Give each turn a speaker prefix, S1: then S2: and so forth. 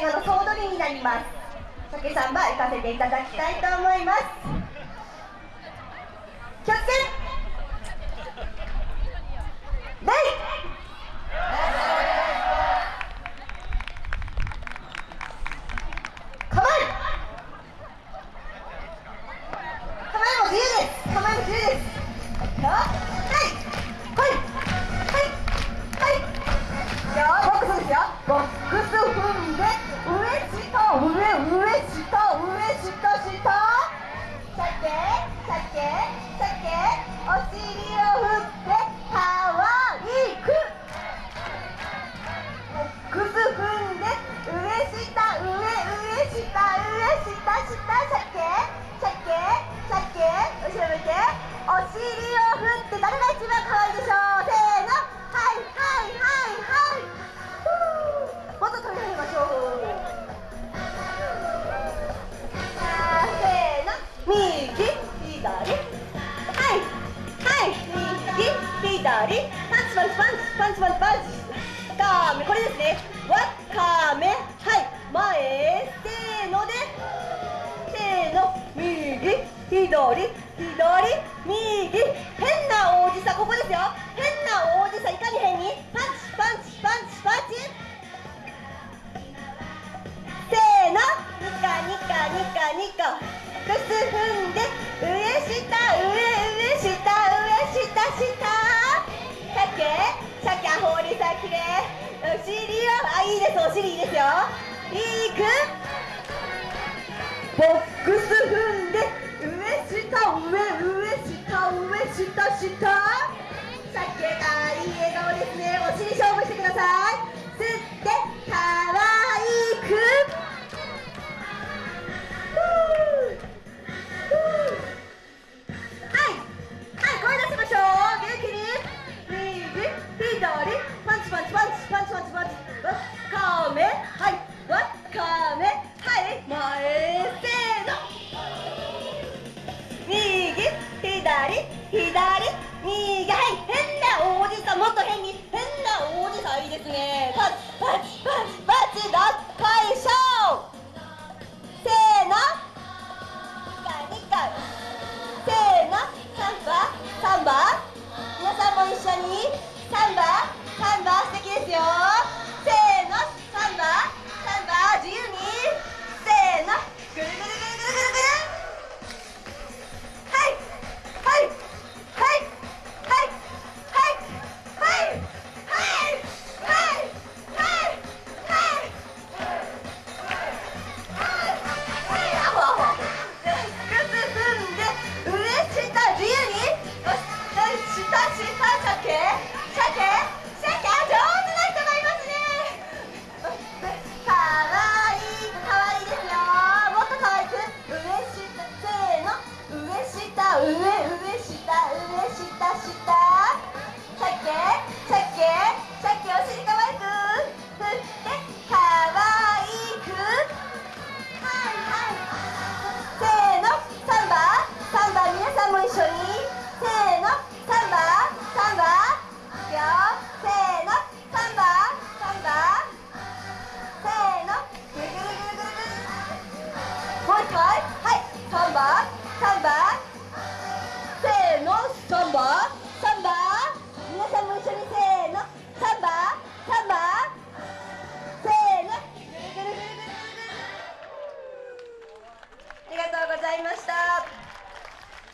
S1: 映画の総取りになります。酒さんば行かせていただきたいと思います。上上下上下下下下下お尻を振ってかわいくくず踏んで上下上上下上下下下下下後ろ向けお尻を振って誰が一番かわいい右左パンチパンチパンチパンチパンチパンチかめこれですね。わかめはい。前せーので。せーの。右左左右。変な王子さここですよ。変な王子さいかに変に？パンチパンチパンチパンチせーの。ニカニカニカニカ。靴踏んで。きれいお尻はあいいですお尻いいですよ。いくボックス踏んで上下上上下上下下。さっき